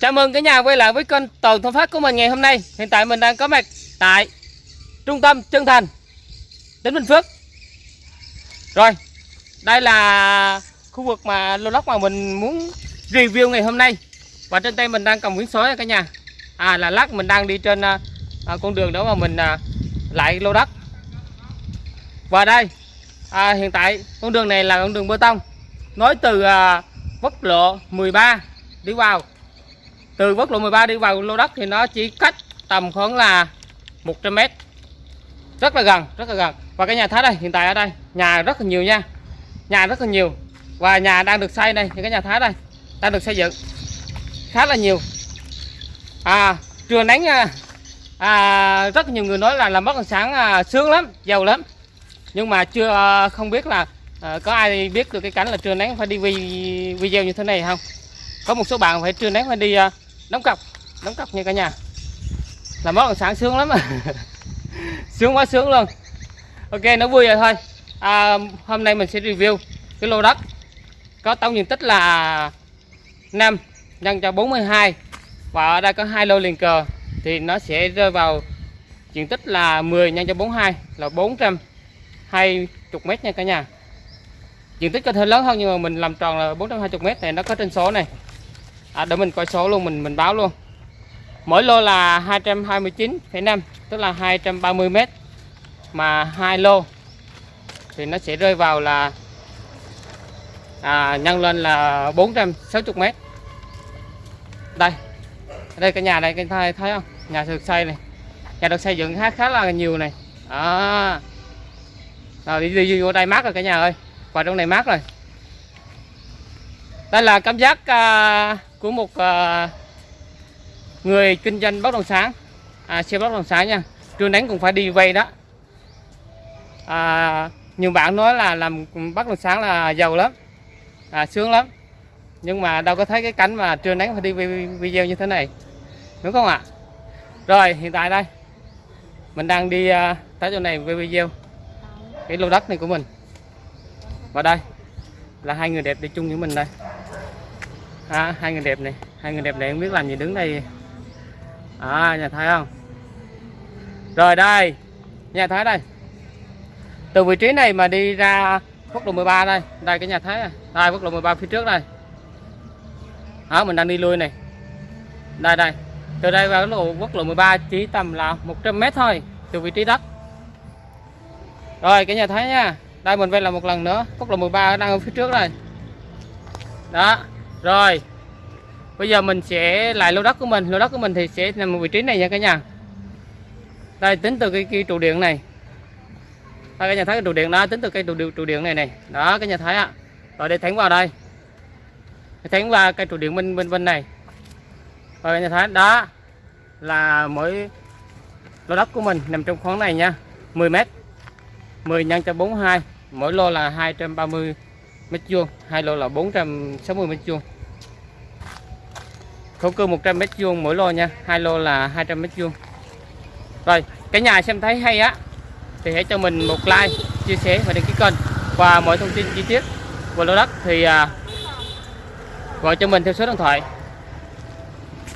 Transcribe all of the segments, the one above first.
Chào mừng cả nhà quay lại với kênh Toàn Thông Phát của mình ngày hôm nay. Hiện tại mình đang có mặt tại trung tâm Trân Thành, tỉnh Bình Phước. Rồi, đây là khu vực mà lô đất mà mình muốn review ngày hôm nay. Và trên tay mình đang cầm quyển sổ cả nhà. À là lát mình đang đi trên à, à, con đường đó mà mình à, lại lô đất. Và đây, à, hiện tại con đường này là con đường bê tông nối từ à, quốc lộ 13 đi vào từ quốc lộ 13 đi vào lô đất thì nó chỉ cách tầm khoảng là 100 mét. Rất là gần rất là gần. Và cái nhà thái đây hiện tại ở đây nhà rất là nhiều nha. Nhà rất là nhiều. Và nhà đang được xây đây những cái nhà thái đây đang được xây dựng khá là nhiều. À trưa nắng à, à, rất nhiều người nói là làm bất động sản à, sướng lắm giàu lắm. Nhưng mà chưa à, không biết là à, có ai biết được cái cảnh là trưa nắng phải đi video như thế này không. Có một số bạn phải trưa nắng phải đi à, đóng cọc đóng cọc nha cả nhà. Làm bất sáng sướng lắm sướng quá sướng luôn. Ok nó vui rồi thôi. À, hôm nay mình sẽ review cái lô đất. Có tổng diện tích là 5 nhân cho 42 và ở đây có hai lô liền cờ. Thì nó sẽ rơi vào diện tích là 10 nhân cho 42 là 420 mét nha cả nhà. Diện tích có thể lớn hơn nhưng mà mình làm tròn là 420 mét này nó có trên số này à, để mình coi số luôn mình mình báo luôn. Mỗi lô là 229,5 tức là 230 mét. Mà hai lô thì nó sẽ rơi vào là à, nhân lên là 460 mét. Đây đây cái nhà này cái thấy, thấy không? Nhà được xây này nhà được xây dựng khá khá là nhiều này. À. rồi đi, đi vô đây mát rồi cả nhà ơi. Vào trong này mát rồi. Đây là cảm giác à, của một uh, người kinh doanh bất động sản à, xe bất động sản nha trưa nắng cũng phải đi vay đó. À, nhiều bạn nói là làm bất động sản là giàu lắm à, sướng lắm. Nhưng mà đâu có thấy cái cảnh mà trưa nắng phải đi video như thế này đúng không ạ? Rồi hiện tại đây mình đang đi uh, tới chỗ này video. Cái lô đất này của mình. Và đây là hai người đẹp đi chung với mình đây à, hai người đẹp này hai người đẹp này không biết làm gì đứng đây. À nhà thái không? Rồi đây nhà thái đây. Từ vị trí này mà đi ra quốc lộ 13 đây đây cái nhà thái này. đây quốc lộ 13 phía trước đây. Đó mình đang đi lui này. Đây đây. Từ đây vào lộ quốc lộ 13 chỉ tầm là 100 mét thôi từ vị trí đất. Rồi cái nhà thái nha. Đây mình quay lại một lần nữa. Quốc lộ 13 đang ở phía trước đây. Đó rồi bây giờ mình sẽ lại lô đất của mình. Lô đất của mình thì sẽ nằm ở vị trí này nha cả nhà. Đây tính từ cái, cái trụ điện này. Đây cái nhà thấy cái trụ điện đó tính từ cái trụ điện, trụ điện này này. Đó cái nhà thấy ạ rồi để thẳng vào đây. Thẳng vào cây trụ điện bên bên bên này. Rồi cái nhà thấy đó là mỗi lô đất của mình nằm trong khoảng này nha. 10 mét 10 nhân cho 42 mỗi lô là 230 mét vuông hai lô là 460 mét vuông. Thổ cư 100 mét vuông mỗi lô nha hai lô là 200 mét vuông. Rồi cái nhà xem thấy hay á thì hãy cho mình một like chia sẻ và đăng ký kênh. Và mọi thông tin chi tiết của lô đất thì à, gọi cho mình theo số điện thoại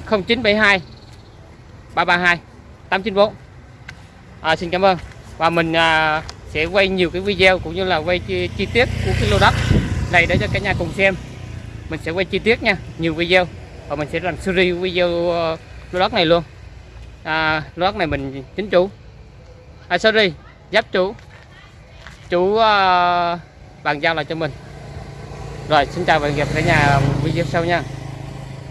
0972 332 894 à, xin cảm ơn. Và mình à, sẽ quay nhiều cái video cũng như là quay chi, chi tiết của cái lô đất này để cho cả nhà cùng xem. Mình sẽ quay chi tiết nha nhiều video. Và mình sẽ làm series video uh, lô đất này luôn. À, lô đất này mình chính chủ. À, sorry giáp chủ. Chủ uh, bàn giao lại cho mình. Rồi xin chào và hẹn gặp cả nhà video sau nha.